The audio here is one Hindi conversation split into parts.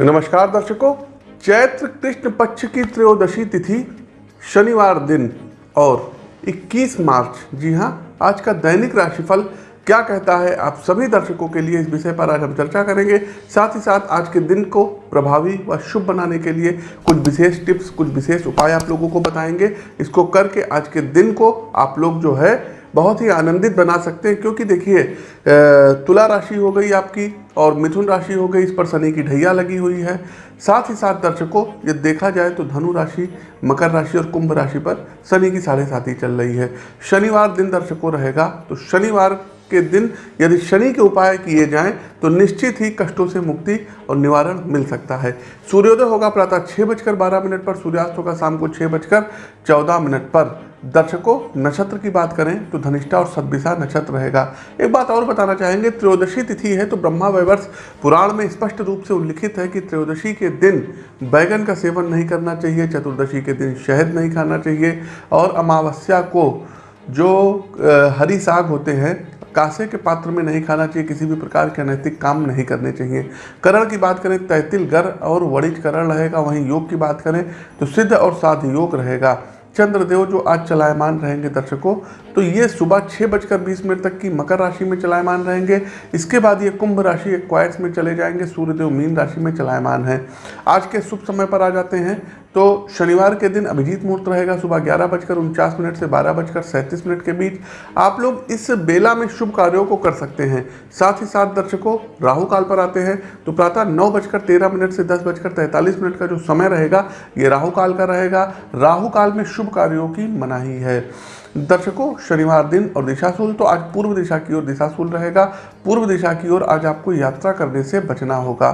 नमस्कार दर्शकों, चैत्र कृष्ण पक्ष की त्रयोदशी तिथि शनिवार दिन और 21 मार्च। जी हाँ आज का दैनिक राशिफल क्या कहता है आप सभी दर्शकों के लिए इस विषय पर आज हम चर्चा करेंगे। साथ ही साथ आज के दिन को प्रभावी व शुभ बनाने के लिए कुछ विशेष टिप्स, कुछ विशेष उपाय आप लोगों को बताएँगे। इसको करके आज के दिन को आप लोग जो है बहुत ही आनंदित बना सकते हैं, क्योंकि देखिए तुला राशि हो गई आपकी और मिथुन राशि हो गई, इस पर शनि की ढैया लगी हुई है। साथ ही साथ दर्शकों ये देखा जाए तो धनु राशि, मकर राशि और कुंभ राशि पर शनि की साढ़े साथ ही चल रही है। शनिवार दिन दर्शकों रहेगा तो शनिवार के दिन यदि शनि के उपाय किए जाएँ तो निश्चित ही कष्टों से मुक्ति और निवारण मिल सकता है। सूर्योदय होगा प्रातः छः बजकर बारह मिनट पर, सूर्यास्त होगा शाम को छः बजकर चौदह मिनट पर। दर्शकों, नक्षत्र की बात करें तो धनिष्ठा और सदभिषा नक्षत्र रहेगा। एक बात और बताना चाहेंगे, त्रयोदशी तिथि है तो ब्रह्मा वैवर्ष पुराण में स्पष्ट रूप से उल्लिखित है कि त्रयोदशी के दिन बैगन का सेवन नहीं करना चाहिए, चतुर्दशी के दिन शहद नहीं खाना चाहिए और अमावस्या को जो हरी साग होते हैं कासे के पात्र में नहीं खाना चाहिए, किसी भी प्रकार के अनैतिक काम नहीं करने चाहिए। करण की बात करें, तैतिल गर और वणिज करण रहेगा, वहीं योग की बात करें तो सिद्ध और साध योग रहेगा। चंद्रदेव जो आज चलायमान रहेंगे दर्शकों तो ये सुबह छः बजकर बीस मिनट तक की मकर राशि में चलायमान रहेंगे। इसके बाद ये कुंभ राशि एक्वायर्स में चले जाएँगे, सूर्यदेव मीन राशि में चलायमान है। आज के शुभ समय पर आ जाते हैं। तो शनिवार के दिन अभिजीत मुहूर्त रहेगा सुबह ग्यारह बजकर उनचास मिनट से बारह बजकर सैंतीस मिनट के बीच। आप लोग इस बेला में शुभ कार्यों को कर सकते हैं। साथ ही साथ दर्शकों, राहु काल पर आते हैं। तो प्रातः नौ बजकर तेरह मिनट से दस बजकर तैंतालीस मिनट का जो समय रहेगा, ये राहु काल का रहेगा। राहु काल में शुभ कार्यों की मनाही है। दर्शकों, शनिवार दिन और दिशाशूल तो आज पूर्व दिशा की ओर दिशाशूल रहेगा। पूर्व दिशा की ओर आज आपको यात्रा करने से बचना होगा।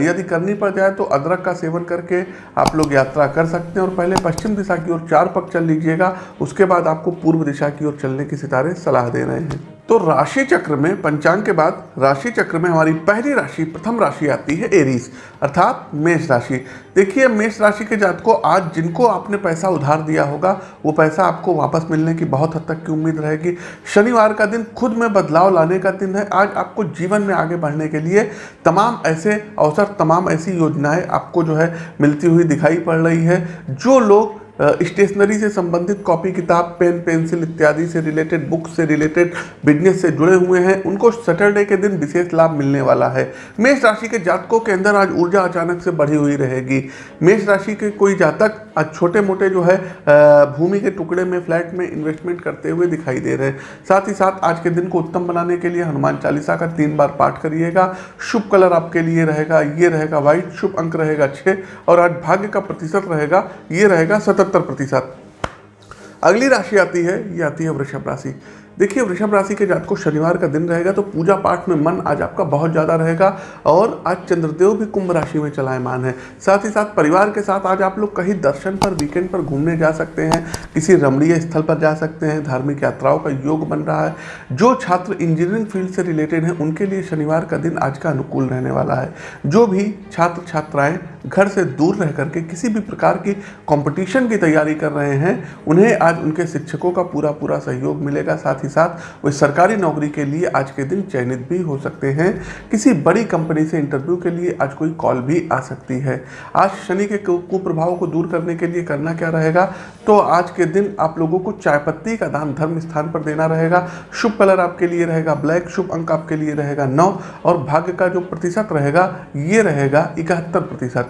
यदि करनी पड़ जाए तो अदरक का सेवन करके आप लोग यात्रा कर सकते हैं। और पहले पश्चिम दिशा की ओर चार पग चल लीजिएगा। उसके बाद आपको पूर्व दिशा की ओर चलने के सितारे सलाह दे रहे हैं। तो राशि चक्र में, पंचांग के बाद राशि चक्र में हमारी पहली राशि, प्रथम राशि आती है एरीज, अर्थात मेष राशि। देखिए, मेष राशि के जात को आज जिनको आपने पैसा उधार दिया होगा, वो पैसा आपको वापस मिलने की बहुत हद तक की उम्मीद रहेगी। शनिवार का दिन खुद में बदलाव लाने का दिन है। आज आपको जीवन में आगे बढ़ने के लिए तमाम ऐसे अवसर, तमाम ऐसी योजनाएँ आपको जो है मिलती हुई दिखाई पड़ रही है। जो लोग स्टेशनरी से संबंधित कॉपी किताब पेन पेंसिल इत्यादि से रिलेटेड बुक से रिलेटेड बिज़नेस से जुड़े हुए हैं। उनको सैटरडे के दिन विशेष लाभ मिलने वाला है। मेष राशि के जातकों के अंदर आज ऊर्जा अचानक से बढ़ी हुई रहेगी। मेष राशि के कोई जातक आज छोटे मोटे जो है भूमि के टुकड़े में, फ्लैट में इन्वेस्टमेंट करते हुए दिखाई दे रहे हैं। साथ ही साथ आज के दिन को उत्तम बनाने के लिए हनुमान चालीसा का तीन बार पाठ करिएगा। शुभ कलर आपके लिए रहेगा, ये रहेगा व्हाइट शुभ अंक रहेगा छः और आज भाग्य का प्रतिशत रहेगा, ये रहेगा सतत सत्तर प्रतिशत। अगली राशि आती है, ये आती है वृषभ राशि। देखिए, वृषभ राशि के जात को शनिवार का दिन रहेगा तो पूजा पाठ में मन आज आपका बहुत ज़्यादा रहेगा और आज चंद्रदेव भी कुंभ राशि में चलायमान है। साथ ही साथ परिवार के साथ आज आप लोग कहीं दर्शन पर वीकेंड पर घूमने जा सकते हैं, किसी रमणीय स्थल पर जा सकते हैं, धार्मिक यात्राओं का योग बन रहा है। जो छात्र इंजीनियरिंग फ़ील्ड से रिलेटेड हैं, उनके लिए शनिवार का दिन आज का अनुकूल रहने वाला है। जो भी छात्र छात्राएँ घर से दूर रह करके किसी भी प्रकार की कंपटीशन की तैयारी कर रहे हैं, उन्हें आज उनके शिक्षकों का पूरा पूरा सहयोग मिलेगा। साथ ही साथ, वे सरकारी नौकरी के लिए आज के दिन चयनित भी हो सकते हैं। किसी बड़ी कंपनी से इंटरव्यू के लिए आज कोई कॉल भी आ सकती है। आज शनि के कुप्रभाव को दूर करने के लिए करना क्या रहेगा? तो आज के दिन आप लोगों को चाय पत्ती का दान धर्म स्थान पर देना रहेगा। शुभ कलर आपके लिए रहेगा, ब्लैक शुभ अंक आपके लिए रहेगा नौ और भाग्य का जो प्रतिशत रहेगा, ये रहेगा इकहत्तर प्रतिशत।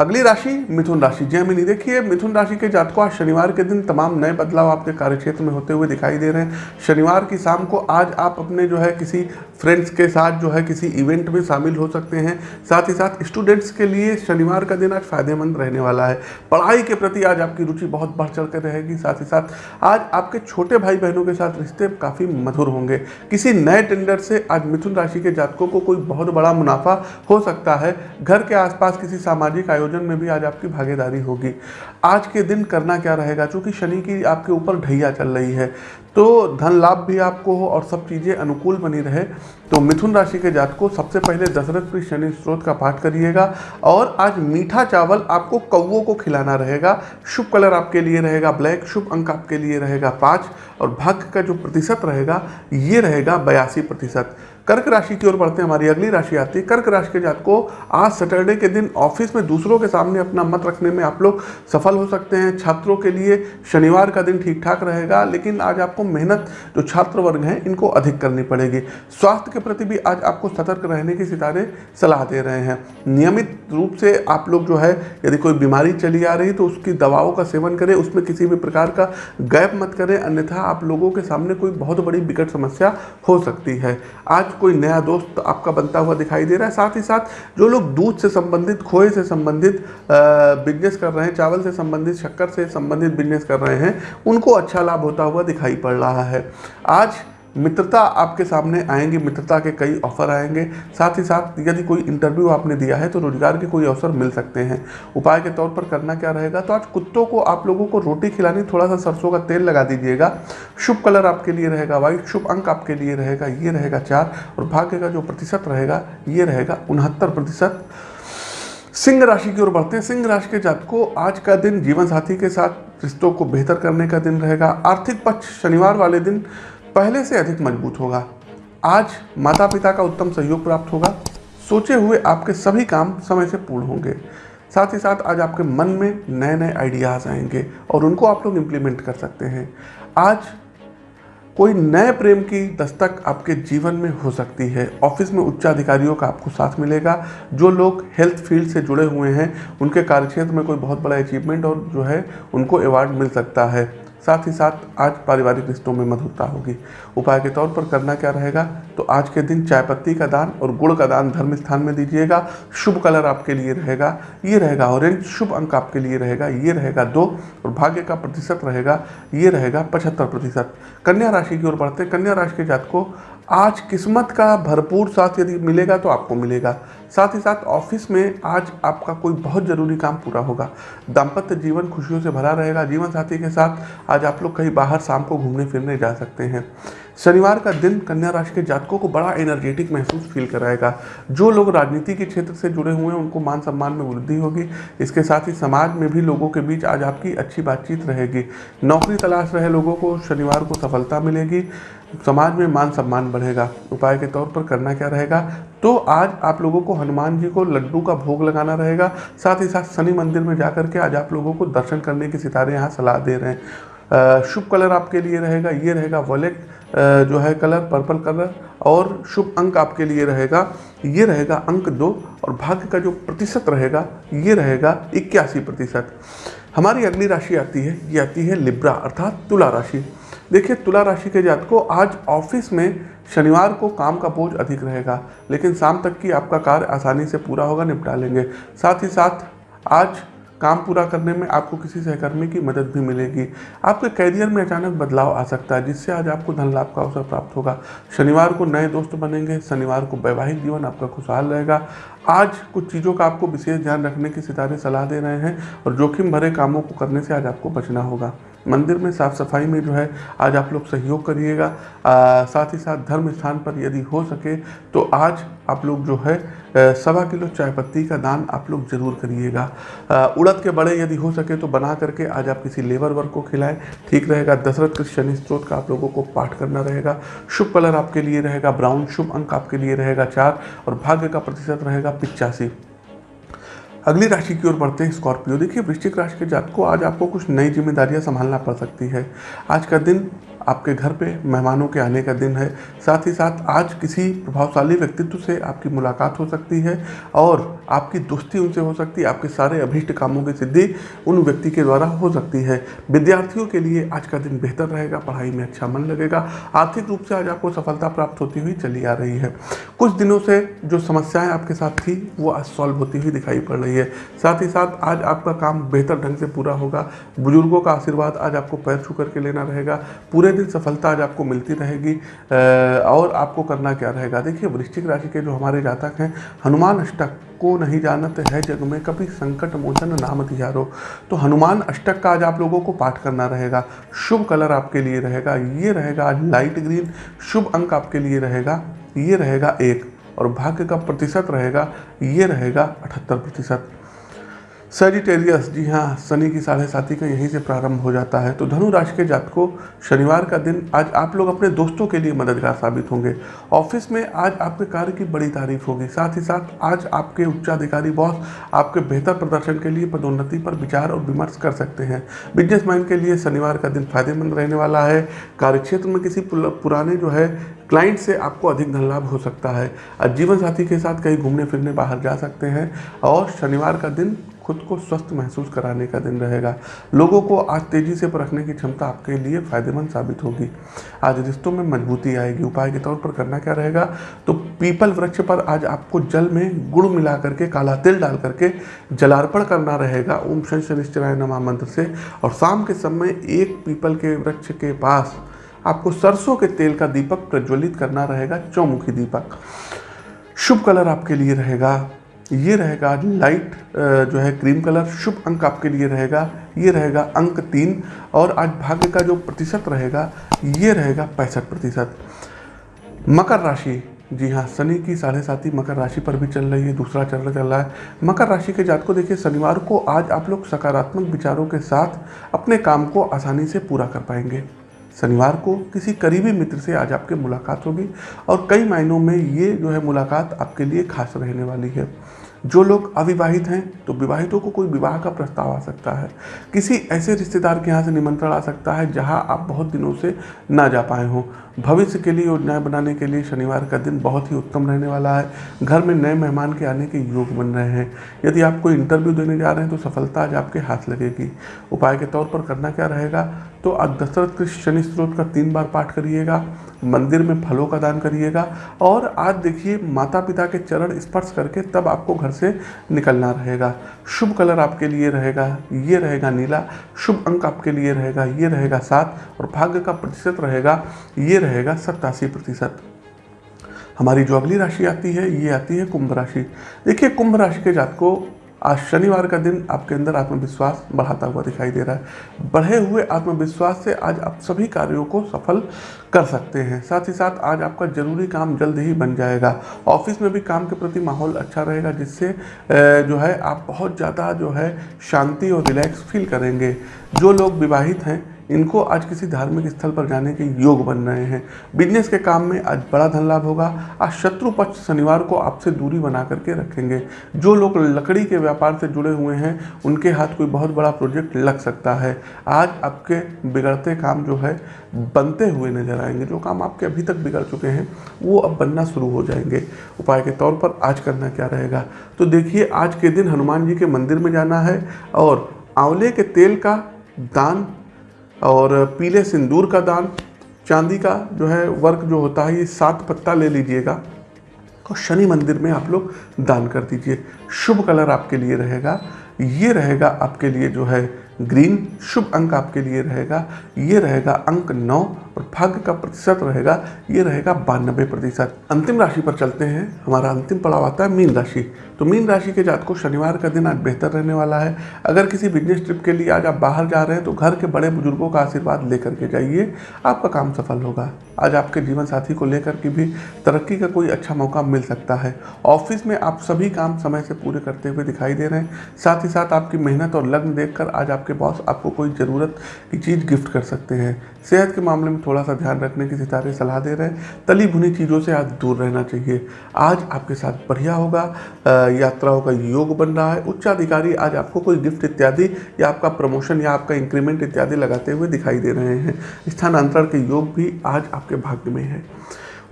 अगली राशि मिथुन राशि। जयमिनी देखिए, मिथुन राशि के जातकों, आज शनिवार के दिन तमाम नए बदलाव आपके कार्यक्षेत्र में होते हुए दिखाई दे रहे हैं। शनिवार की शाम को आज आप अपने जो है किसी फ्रेंड्स के साथ जो है किसी इवेंट में शामिल हो सकते हैं। साथ ही साथ स्टूडेंट्स के लिए शनिवार का दिन आज फ़ायदेमंद रहने वाला है। पढ़ाई के प्रति आज आपकी रुचि बहुत बढ़ चढ़ कर रहेगी। साथ ही साथ आज आपके छोटे भाई बहनों के साथ रिश्ते काफ़ी मधुर होंगे। किसी नए टेंडर से आज मिथुन राशि के जातकों को कोई बहुत बड़ा मुनाफा हो सकता है। घर के आसपास किसी सामाजिक आयोजन आयोजन में भी आज आपकी भागीदारी होगी। आज के दिन करना क्या रहेगा? चूँकि शनि की आपके ऊपर ढैया चल रही है तो धन लाभ भी आपको हो और सब चीज़ें अनुकूल बनी रहे तो मिथुन राशि के जात को सबसे पहले दशरथ प्रिय शनि स्त्रोत का पाठ करिएगा और आज मीठा चावल आपको कौवों को खिलाना रहेगा। शुभ कलर आपके लिए रहेगा, ब्लैक, शुभ अंक आपके लिए रहेगा पाँच और भाग्य का जो प्रतिशत रहेगा, ये रहेगा बयासी प्रतिशत। कर्क राशि की ओर बढ़ते हैं, हमारी अगली राशि आती है। कर्क राशि के जात को आज सैटरडे के दिन ऑफ़िस में दूसरों के सामने अपना मत रखने में आप लोग सफल हो सकते हैं। छात्रों के लिए शनिवार का दिन ठीक ठाक रहेगा, लेकिन आज आपको मेहनत, जो छात्र वर्ग हैं, इनको अधिक करनी पड़ेगी। स्वास्थ्य के प्रति भी आज आपको सतर्क रहने की सितारे सलाह दे रहे हैं। नियमित रूप से आप लोग जो है, यदि कोई बीमारी चली आ रही तो उसकी दवाओं का सेवन करें, उसमें किसी भी प्रकार का गैप मत करें, अन्यथा आप लोगों के सामने कोई बहुत बड़ी विकट समस्या हो सकती है। आज कोई नया दोस्त आपका बनता हुआ दिखाई दे रहा है। साथ ही साथ जो लोग दूध से संबंधित, खोए से संबंधित बिज़नेस कर रहे हैं, चावल से संबंधित, शक्कर से संबंधित बिज़नेस कर रहे हैं, उनको अच्छा लाभ होता हुआ दिखाई पड़ रहा है। आज मित्रता आपके सामने आएँगी, मित्रता के कई ऑफ़र आएँगे। साथ ही साथ यदि कोई इंटरव्यू आपने दिया है तो रोज़गार के कोई अवसर मिल सकते हैं। उपाय के तौर पर करना क्या रहेगा? तो आज कुत्तों को आप लोगों को रोटी खिलानी थोड़ा सा सरसों का तेल लगा दीजिएगा। शुभ कलर आपके लिए रहेगा वाइट शुभ अंक आपके लिए रहेगा, ये रहेगा चार। और भाग्य का जो प्रतिशत रहेगा, ये रहेगा उनहत्तर प्रतिशत। सिंह राशि की ओर बढ़ते हैं। सिंह राशि के जात को आज का दिन जीवन साथी के साथ रिश्तों को बेहतर करने का दिन रहेगा। आर्थिक पक्ष शनिवार वाले दिन पहले से अधिक मज़बूत होगा। आज माता पिता का उत्तम सहयोग प्राप्त होगा। सोचे हुए आपके सभी काम समय से पूर्ण होंगे। साथ ही साथ आज आपके मन में नए नए आइडियाज़ आएँगे और उनको आप लोग इम्प्लीमेंट कर सकते हैं। आज कोई नए प्रेम की दस्तक आपके जीवन में हो सकती है। ऑफ़िस में उच्च अधिकारियों का आपको साथ मिलेगा। जो लोग हेल्थ फ़ील्ड से जुड़े हुए हैं, उनके कार्यक्षेत्र में कोई बहुत बड़ा अचीवमेंट और जो है, उनको अवार्ड मिल सकता है। साथ ही साथ आज पारिवारिक रिश्तों में मधुरता होगी। उपाय के तौर पर करना क्या रहेगा? तो आज के दिन चाय पत्ती का दान और गुड़ का दान धर्म स्थान में दीजिएगा। शुभ कलर आपके लिए रहेगा, ये रहेगा ऑरेंज शुभ अंक आपके लिए रहेगा, ये रहेगा दो और भाग्य का प्रतिशत रहेगा, ये रहेगा पचहत्तर प्रतिशत। कन्या राशि की ओर बढ़ते कन्या राशि के जात आज किस्मत का भरपूर साथ यदि मिलेगा तो आपको मिलेगा। साथ ही साथ ऑफ़िस में आज आपका कोई बहुत ज़रूरी काम पूरा होगा। दाम्पत्य जीवन खुशियों से भरा रहेगा। जीवन साथी के साथ आज आप लोग कहीं बाहर शाम को घूमने फिरने जा सकते हैं। शनिवार का दिन कन्या राशि के जातकों को बड़ा एनर्जेटिक महसूस फील कराएगा। जो लोग राजनीति के क्षेत्र से जुड़े हुए हैं, उनको मान सम्मान में वृद्धि होगी। इसके साथ ही समाज में भी लोगों के बीच आज आपकी अच्छी बातचीत रहेगी। नौकरी तलाश रहे लोगों को शनिवार को सफलता मिलेगी। समाज में मान सम्मान बढ़ेगा, उपाय के तौर पर करना क्या रहेगा? तो आज आप लोगों को हनुमान जी को लड्डू का भोग लगाना रहेगा, साथ ही साथ शनि मंदिर में जाकर के आज आप लोगों को दर्शन करने के सितारे यहाँ सलाह दे रहे हैं। शुभ कलर आपके लिए रहेगा, ये रहेगा वॉलेट जो है कलर, पर्पल कलर और शुभ अंक आपके लिए रहेगा। ये रहेगा अंक दो और भाग्य का जो प्रतिशत रहेगा, ये रहेगा इक्यासी प्रतिशत। हमारी अगली राशि आती है, ये आती है लिब्रा अर्थात तुला राशि। देखिए, तुला राशि के जात को आज ऑफ़िस में शनिवार को काम का बोझ अधिक रहेगा, लेकिन शाम तक की आपका कार्य आसानी से पूरा होगा, निपटा लेंगे। साथ ही साथ आज काम पूरा करने में आपको किसी सहकर्मी की मदद भी मिलेगी। आपके कैरियर में अचानक बदलाव आ सकता है, जिससे आज आपको धन लाभ का अवसर प्राप्त होगा। शनिवार को नए दोस्त बनेंगे, शनिवार को वैवाहिक जीवन आपका खुशहाल रहेगा। आज कुछ चीज़ों का आपको विशेष ध्यान रखने की सितारे सलाह दे रहे हैं और जोखिम भरे कामों को करने से आज आपको बचना होगा। मंदिर में साफ़ सफ़ाई में जो है, आज आप लोग सहयोग करिएगा। साथ ही साथ धर्म स्थान पर यदि हो सके तो आज आप लोग जो है सवा किलो चाय पत्ती का दान आप लोग ज़रूर करिएगा। उड़द के बड़े यदि हो सके तो बना करके आज आप किसी लेबर वर्ग को खिलाएँ। ठीक रहेगा, दशरथ के शनि स्त्रोत का आप लोगों को पाठ करना रहेगा। शुभ कलर आपके लिए रहेगा, ब्राउन शुभ अंक आपके लिए रहेगा चार और भाग्य का प्रतिशत रहेगा पिचासी। अगली राशि की ओर बढ़ते हैं स्कॉर्पियो। देखिए, वृश्चिक राशि के जात को आज आपको कुछ नई जिम्मेदारियाँ संभालना पड़ सकती है। आज का दिन आपके घर पे मेहमानों के आने का दिन है। साथ ही साथ आज किसी प्रभावशाली व्यक्तित्व से आपकी मुलाकात हो सकती है और आपकी दोस्ती उनसे हो सकती है, आपके सारे अभीष्ट कामों की सिद्धि उन व्यक्ति के द्वारा हो सकती है। विद्यार्थियों के लिए आज का दिन बेहतर रहेगा, पढ़ाई में अच्छा मन लगेगा, आर्थिक रूप से आज आपको सफलता प्राप्त होती हुई चली आ रही है। कुछ दिनों से जो समस्याएँ आपके साथ थी, वो आज सॉल्व होती हुई दिखाई पड़ रही है। साथ ही साथ आज आपका काम बेहतर ढंग से पूरा होगा। बुज़ुर्गों का आशीर्वाद आज आपको पैर छू करके लेना रहेगा। पूरे दिन सफलता आज आपको मिलती रहेगी। और आपको करना क्या रहेगा? देखिए, वृश्चिक राशि के जो हमारे जातक हैं, हनुमान अष्टक को नहीं जानते है, जग में कभी संकट मोचन नाम तिहारो तो हनुमान अष्टक का आज आप लोगों को पाठ करना रहेगा। शुभ कलर आपके लिए रहेगा, ये रहेगा आज लाइट ग्रीन। शुभ अंक आपके लिए रहेगा, ये रहेगा एक। और भाग्य का प्रतिशत रहेगा, ये रहेगा अठहत्तर प्रतिशत। सजिटेरियस जी हाँ शनि की साढ़े साथी का यहीं से प्रारंभ हो जाता है। तो धनु राशि के जातकों, शनिवार का दिन आज आप लोग अपने दोस्तों के लिए मददगार साबित होंगे। ऑफ़िस में आज आपके कार्य की बड़ी तारीफ़ होगी। साथ ही साथ आज आपके उच्चाधिकारी बॉस आपके बेहतर प्रदर्शन के लिए पदोन्नति पर विचार और विमर्श कर सकते हैं। बिजनेसमैन के लिए शनिवार का दिन फ़ायदेमंद रहने वाला है। कार्यक्षेत्र में किसी पुराने जो है क्लाइंट से आपको अधिक धन लाभ हो सकता है। जीवन साथी के साथ कहीं घूमने फिरने बाहर जा सकते हैं और शनिवार का दिन खुद को स्वस्थ महसूस कराने का दिन रहेगा। लोगों को आज तेज़ी से परखने की क्षमता आपके लिए फ़ायदेमंद साबित होगी। आज रिश्तों में मजबूती आएगी। उपाय के तौर पर करना क्या रहेगा? तो पीपल वृक्ष पर आज आपको जल में गुड़ मिला करके काला तिल डाल करके जलार्पण करना रहेगा। ओम शन शनिश्चराय नमा मंत्र से। और शाम के समय एक पीपल के वृक्ष के पास आपको सरसों के तेल का दीपक प्रज्वलित करना रहेगा। चौमुखी दीपक। शुभ कलर आपके लिए रहेगा। ये रहेगा लाइट जो है क्रीम कलर शुभ अंक आपके लिए रहेगा। ये रहेगा अंक तीन और आज भाग्य का जो प्रतिशत रहेगा, ये रहेगा पैंसठ प्रतिशत। मकर राशि, जी हाँ शनि की साढ़े साथी मकर राशि पर भी चल रही है, दूसरा चरण चल रहा है। मकर राशि के जात को देखिए, शनिवार को आज आप लोग सकारात्मक विचारों के साथ अपने काम को आसानी से पूरा कर पाएँगे। शनिवार को किसी करीबी मित्र से आज आपकी मुलाकात होगी और कई मायनों में ये जो है मुलाकात आपके लिए खास रहने वाली है। जो लोग अविवाहित हैं तो विवाहितों को कोई विवाह का प्रस्ताव आ सकता है। किसी ऐसे रिश्तेदार के यहाँ से निमंत्रण आ सकता है, जहाँ आप बहुत दिनों से ना जा पाए हों। भविष्य के लिए योजनाएँ बनाने के लिए शनिवार का दिन बहुत ही उत्तम रहने वाला है। घर में नए मेहमान के आने के योग बन रहे हैं। यदि आप कोई इंटरव्यू देने जा रहे हैं तो सफलता आज आपके हाथ लगेगी। उपाय के तौर पर करना क्या रहेगा? तो आज दशरथ कृष्ण शनि स्त्रोत का तीन बार पाठ करिएगा, मंदिर में फलों का दान करिएगा और आज देखिए माता पिता के चरण स्पर्श करके तब आपको घर से निकलना रहेगा। शुभ कलर आपके लिए रहेगा, ये रहेगा नीला। शुभ अंक आपके लिए रहेगा, ये रहेगा सात और भाग्य का प्रतिशत रहेगा, ये रहेगा सत्तासी प्रतिशत। हमारी जो अगली राशि आती है, ये आती है कुंभ राशि। देखिए, कुंभ राशि के जात को आज शनिवार का दिन आपके अंदर आत्मविश्वास बढ़ाता हुआ दिखाई दे रहा है। बढ़े हुए आत्मविश्वास से आज आप सभी कार्यों को सफल कर सकते हैं। साथ ही साथ आज आपका ज़रूरी काम जल्द ही बन जाएगा। ऑफ़िस में भी काम के प्रति माहौल अच्छा रहेगा, जिससे जो है, आप बहुत ज़्यादा जो है शांति और रिलैक्स फील करेंगे। जो लोग विवाहित हैं इनको आज किसी धार्मिक स्थल पर जाने के योग बन रहे हैं। बिज़नेस के काम में आज बड़ा धन लाभ होगा। आज शत्रु पक्ष शनिवार को आपसे दूरी बना करके रखेंगे। जो लोग लकड़ी के व्यापार से जुड़े हुए हैं, उनके हाथ कोई बहुत बड़ा प्रोजेक्ट लग सकता है। आज आपके बिगड़ते काम जो है, बनते हुए नज़र आएँगे। जो काम आपके अभी तक बिगड़ चुके हैं, वो अब बनना शुरू हो जाएँगे। उपाय के तौर पर आज करना क्या रहेगा? तो देखिए, आज के दिन हनुमान जी के मंदिर में जाना है और आंवले के तेल का दान और पीले सिंदूर का दान, चांदी का जो है वर्क जो होता है, ये सात पत्ता ले लीजिएगा। और शनि मंदिर में आप लोग दान कर दीजिए। शुभ कलर आपके लिए रहेगा। ये रहेगा आपके लिए जो है ग्रीन। शुभ अंक आपके लिए रहेगा। ये रहेगा अंक नौ। और भाग्य का प्रतिशत रहेगा, ये रहेगा बानबे प्रतिशत। अंतिम राशि पर चलते हैं। हमारा अंतिम पड़ाव आता है मीन राशि। तो मीन राशि के जात को शनिवार का दिन आज बेहतर रहने वाला है। अगर किसी बिज़नेस ट्रिप के लिए आज आप बाहर जा रहे हैं तो घर के बड़े बुज़ुर्गों का आशीर्वाद लेकर के जाइए। आपका काम सफल होगा। आज आपके जीवन साथी को लेकर के भी तरक्की का कोई अच्छा मौका मिल सकता है। ऑफ़िस में आप सभी काम समय से पूरे करते हुए दिखाई दे रहे हैं। साथ ही साथ आपकी मेहनत और लग्न देखकर आज आपके बॉस आपको कोई ज़रूरत की चीज़ गिफ्ट कर सकते हैं। सेहत के मामले में थोड़ा सा ध्यान रखने की सितारे सलाह दे रहे हैं। तली भुनी चीज़ों से आज दूर रहना चाहिए। आज आपके साथ बढ़िया होगा यात्राओं का योग बन रहा है। उच्चाधिकारी आज आपको कोई गिफ्ट इत्यादि या आपका प्रमोशन या आपका इंक्रीमेंट इत्यादि लगाते हुए दिखाई दे रहे हैं। स्थानांतरण के योग भी आज आपके भाग्य में है।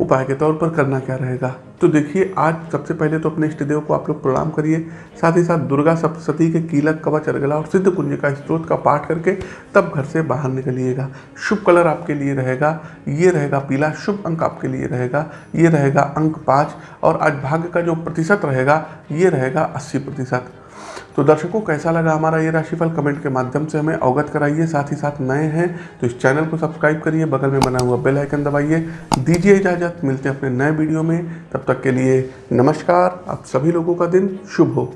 उपाय के तौर पर करना क्या रहेगा? तो देखिए, आज सबसे पहले तो अपने इष्ट देव को आप लोग प्रणाम करिए। साथ ही साथ दुर्गा सप्तशती के कीलक, कवच अर्गला और सिद्ध कुंज का स्त्रोत का पाठ करके तब घर से बाहर निकलिएगा। शुभ कलर आपके लिए रहेगा। ये रहेगा पीला, शुभ अंक आपके लिए रहेगा। ये रहेगा अंक पाँच और आज भाग्य का जो प्रतिशत रहेगा, ये रहेगा अस्सी प्रतिशत। तो दर्शकों, कैसा लगा हमारा ये राशिफल? कमेंट के माध्यम से हमें अवगत कराइए। साथ ही साथ नए हैं तो इस चैनल को सब्सक्राइब करिए, बगल में बना हुआ बेल आइकन दबाइए। दीजिए इजाज़त, मिलते हैं अपने नए वीडियो में। तब तक के लिए नमस्कार। आप सभी लोगों का दिन शुभ हो।